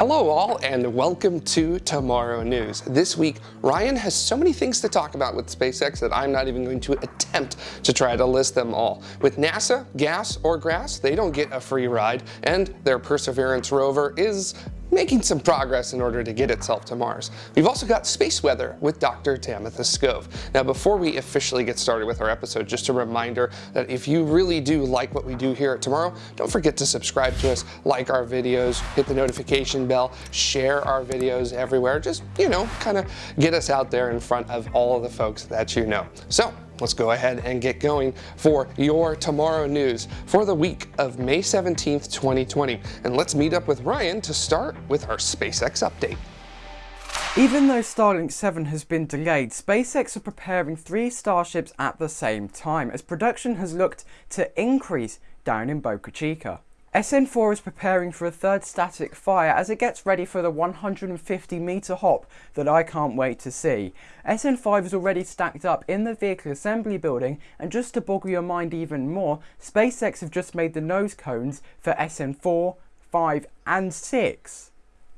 Hello all and welcome to Tomorrow News. This week, Ryan has so many things to talk about with SpaceX that I'm not even going to attempt to try to list them all. With NASA, gas or grass, they don't get a free ride, and their Perseverance rover is making some progress in order to get itself to Mars. We've also got space weather with Dr. Tamitha Skov. Now before we officially get started with our episode, just a reminder that if you really do like what we do here at Tomorrow, don't forget to subscribe to us, like our videos, hit the notification bell, share our videos everywhere. Just, you know, kind of get us out there in front of all of the folks that you know. So let's go ahead and get going for your tomorrow news for the week of May 17th, 2020. And let's meet up with Ryan to start with our SpaceX update. Even though Starlink 7 has been delayed, SpaceX are preparing three Starships at the same time as production has looked to increase down in Boca Chica. SN4 is preparing for a third static fire as it gets ready for the 150 metre hop that I can't wait to see. SN5 is already stacked up in the vehicle assembly building and just to boggle your mind even more, SpaceX have just made the nose cones for SN4, 5 and 6.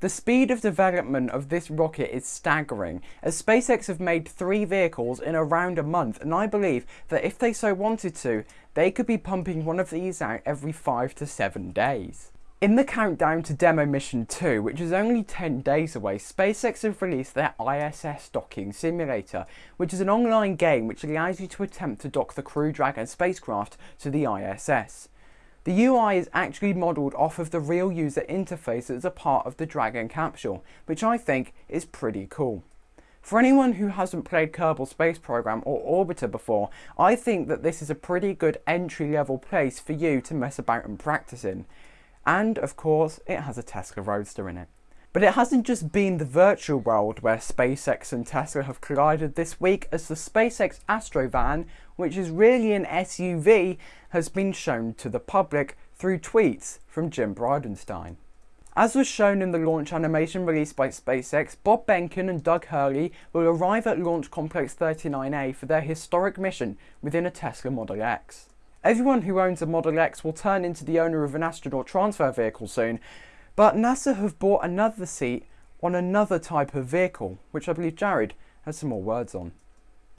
The speed of development of this rocket is staggering, as SpaceX have made three vehicles in around a month, and I believe that if they so wanted to, they could be pumping one of these out every 5 to 7 days. In the countdown to Demo Mission 2, which is only 10 days away, SpaceX have released their ISS Docking Simulator, which is an online game which allows you to attempt to dock the Crew Dragon spacecraft to the ISS. The UI is actually modelled off of the real user interface as a part of the Dragon capsule, which I think is pretty cool. For anyone who hasn't played Kerbal Space Program or Orbiter before, I think that this is a pretty good entry level place for you to mess about and practice in. And of course, it has a Tesla Roadster in it. But it hasn't just been the virtual world where SpaceX and Tesla have collided this week as the SpaceX Astrovan, which is really an SUV, has been shown to the public through tweets from Jim Bridenstine. As was shown in the launch animation released by SpaceX, Bob Behnken and Doug Hurley will arrive at Launch Complex 39A for their historic mission within a Tesla Model X. Everyone who owns a Model X will turn into the owner of an astronaut transfer vehicle soon, but NASA have bought another seat on another type of vehicle, which I believe Jared has some more words on.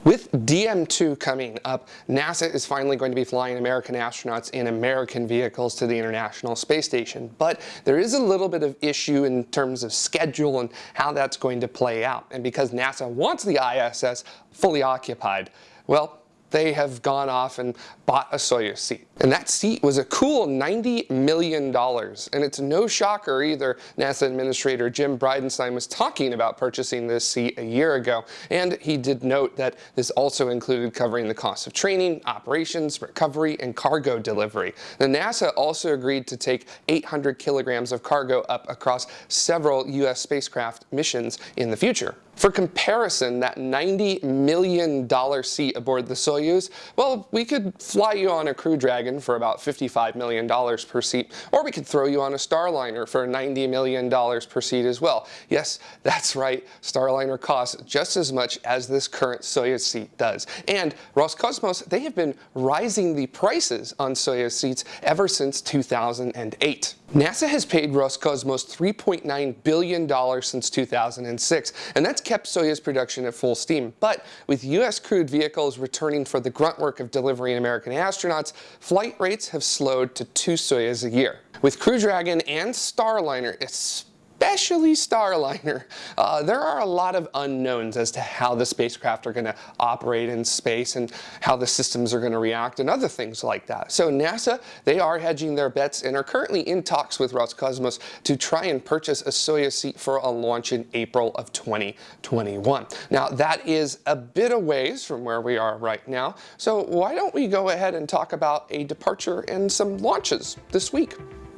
With DM2 coming up, NASA is finally going to be flying American astronauts in American vehicles to the International Space Station. But there is a little bit of issue in terms of schedule and how that's going to play out. And because NASA wants the ISS fully occupied, well, they have gone off and bought a Soyuz seat. And that seat was a cool $90 million. And it's no shocker either. NASA Administrator Jim Bridenstine was talking about purchasing this seat a year ago. And he did note that this also included covering the cost of training, operations, recovery, and cargo delivery. The NASA also agreed to take 800 kilograms of cargo up across several U.S. spacecraft missions in the future. For comparison, that $90 million seat aboard the Soyuz, well, we could fly you on a Crew Dragon for about $55 million per seat, or we could throw you on a Starliner for $90 million per seat as well. Yes, that's right, Starliner costs just as much as this current Soyuz seat does. And Roscosmos, they have been rising the prices on Soyuz seats ever since 2008. NASA has paid Roscosmos $3.9 billion since 2006, and that's kept Soyuz production at full steam. But with U.S. crewed vehicles returning for the grunt work of delivering American astronauts, flight rates have slowed to two Soyuz a year. With Crew Dragon and Starliner, especially especially Starliner, uh, there are a lot of unknowns as to how the spacecraft are going to operate in space and how the systems are going to react and other things like that. So NASA, they are hedging their bets and are currently in talks with Roscosmos to try and purchase a Soyuz seat for a launch in April of 2021. Now that is a bit of ways from where we are right now, so why don't we go ahead and talk about a departure and some launches this week.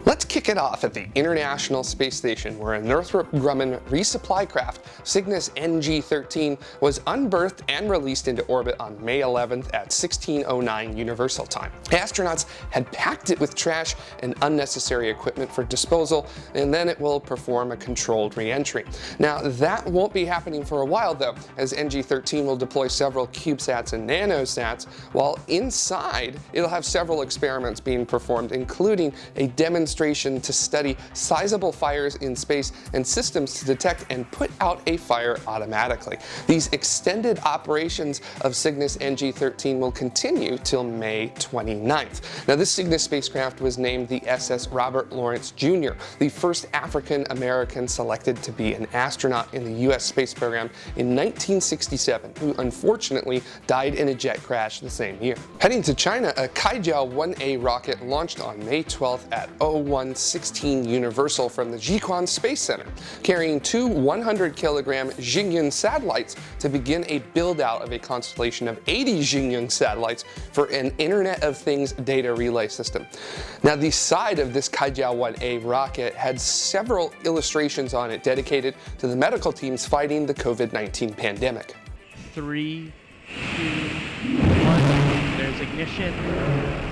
Let's kick it off at the International Space Station where a Northrop Grumman resupply craft, Cygnus NG-13, was unberthed and released into orbit on May 11th at 1609 Universal Time. Astronauts had packed it with trash and unnecessary equipment for disposal, and then it will perform a controlled re-entry. Now that won't be happening for a while though, as NG-13 will deploy several CubeSats and NanoSats, while inside it'll have several experiments being performed, including a demonstration demonstration to study sizable fires in space and systems to detect and put out a fire automatically. These extended operations of Cygnus NG-13 will continue till May 29th. Now this Cygnus spacecraft was named the SS Robert Lawrence Jr., the first African-American selected to be an astronaut in the U.S. space program in 1967, who unfortunately died in a jet crash the same year. Heading to China, a Kuaizhou 1A rocket launched on May 12th at 0116 Universal from the Jiuquan Space Center, carrying two 100-kilogram Xingyun satellites to begin a build-out of a constellation of 80 Xingyun satellites for an Internet of Things data relay system. Now, the side of this Kuaizhou 1A rocket had several illustrations on it dedicated to the medical teams fighting the COVID-19 pandemic. Three, two, one. There's ignition.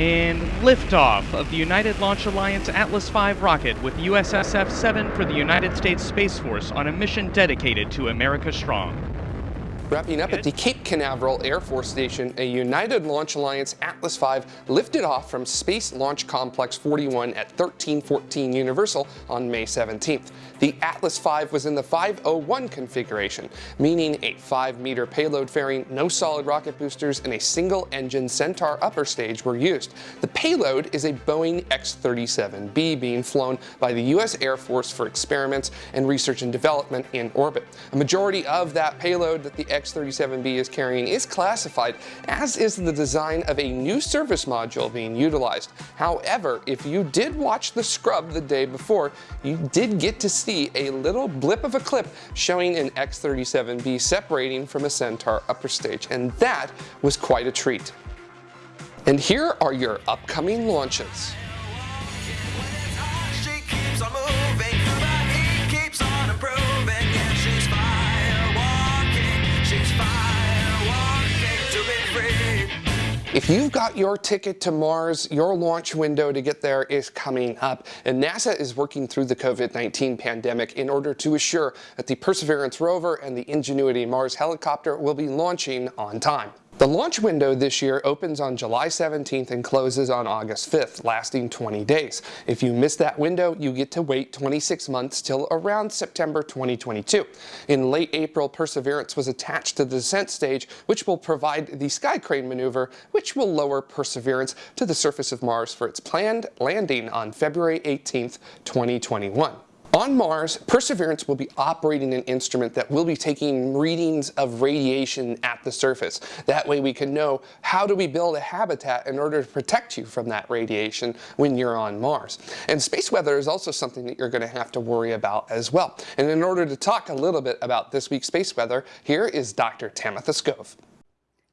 And liftoff of the United Launch Alliance Atlas V rocket with USSF-7 for the United States Space Force on a mission dedicated to America Strong. Wrapping up at the Cape Canaveral Air Force Station, a United Launch Alliance Atlas V lifted off from Space Launch Complex 41 at 1314 Universal on May 17th. The Atlas V was in the 501 configuration, meaning a 5-meter payload fairing, no solid rocket boosters, and a single-engine Centaur upper stage were used. The payload is a Boeing X-37B being flown by the U.S. Air Force for experiments and research and development in orbit. A majority of that payload that the X-37B is carrying is classified, as is the design of a new service module being utilized. However, if you did watch the scrub the day before, you did get to see a little blip of a clip showing an X-37B separating from a Centaur upper stage, and that was quite a treat. And here are your upcoming launches. If you've got your ticket to Mars, your launch window to get there is coming up, and NASA is working through the COVID-19 pandemic in order to assure that the Perseverance rover and the Ingenuity Mars helicopter will be launching on time. The launch window this year opens on July 17th and closes on August 5th, lasting 20 days. If you miss that window, you get to wait 26 months till around September 2022. In late April, Perseverance was attached to the descent stage, which will provide the sky crane maneuver, which will lower Perseverance to the surface of Mars for its planned landing on February 18th, 2021. On Mars, Perseverance will be operating an instrument that will be taking readings of radiation at the surface. That way we can know how do we build a habitat in order to protect you from that radiation when you're on Mars. And space weather is also something that you're going to have to worry about as well. And in order to talk a little bit about this week's space weather, here is Dr. Tamitha Skov.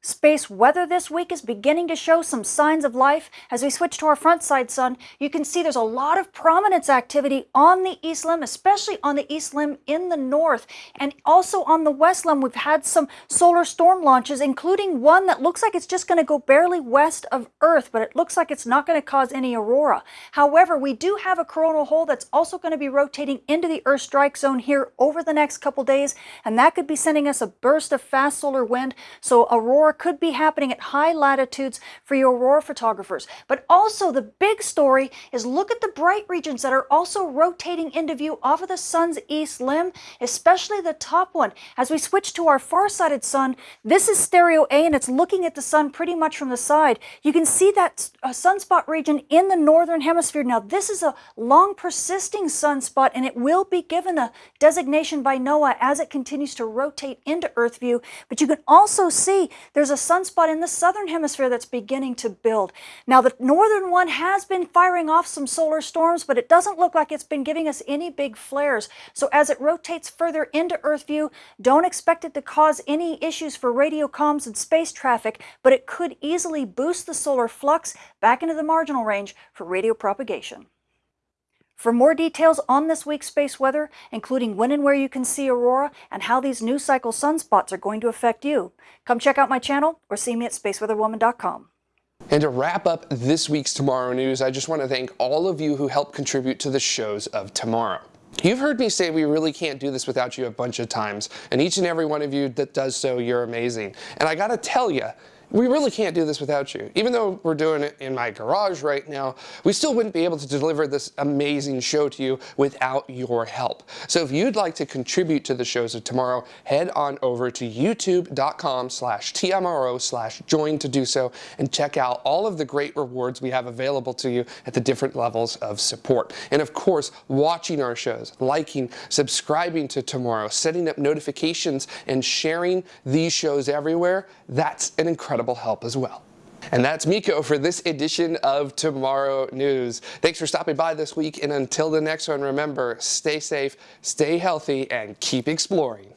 Space weather this week is beginning to show some signs of life. As we switch to our front side sun, you can see there's a lot of prominence activity on the east limb, especially on the east limb in the north. And also on the west limb, we've had some solar storm launches, including one that looks like it's just going to go barely west of Earth, but it looks like it's not going to cause any aurora. However, we do have a coronal hole that's also going to be rotating into the Earth strike zone here over the next couple days, and that could be sending us a burst of fast solar wind. So aurora could be happening at high latitudes for your aurora photographers. But also the big story is look at the bright regions that are also rotating into view off of the sun's east limb, especially the top one. As we switch to our far-sighted sun, this is stereo A and it's looking at the sun pretty much from the side. You can see that uh, sunspot region in the northern hemisphere. Now this is a long persisting sunspot and it will be given a designation by NOAA as it continues to rotate into Earth view. But you can also see there's a sunspot in the southern hemisphere that's beginning to build. Now the northern one has been firing off some solar storms, but it doesn't look like it's been giving us any big flares. So as it rotates further into Earth view, don't expect it to cause any issues for radio comms and space traffic, but it could easily boost the solar flux back into the marginal range for radio propagation. For more details on this week's space weather, including when and where you can see aurora and how these new cycle sunspots are going to affect you, come check out my channel or see me at spaceweatherwoman.com. And to wrap up this week's Tomorrow News, I just want to thank all of you who helped contribute to the shows of tomorrow. You've heard me say we really can't do this without you a bunch of times, and each and every one of you that does so, you're amazing. And I gotta tell you, we really can't do this without you. Even though we're doing it in my garage right now, we still wouldn't be able to deliver this amazing show to you without your help. So if you'd like to contribute to the shows of tomorrow, head on over to youtube.com slash TMRO slash join to do so and check out all of the great rewards we have available to you at the different levels of support. And of course, watching our shows, liking, subscribing to Tomorrow, setting up notifications, and sharing these shows everywhere, that's an incredible help as well. And that's Miko for this edition of Tomorrow News. Thanks for stopping by this week, and until the next one, remember, stay safe, stay healthy, and keep exploring.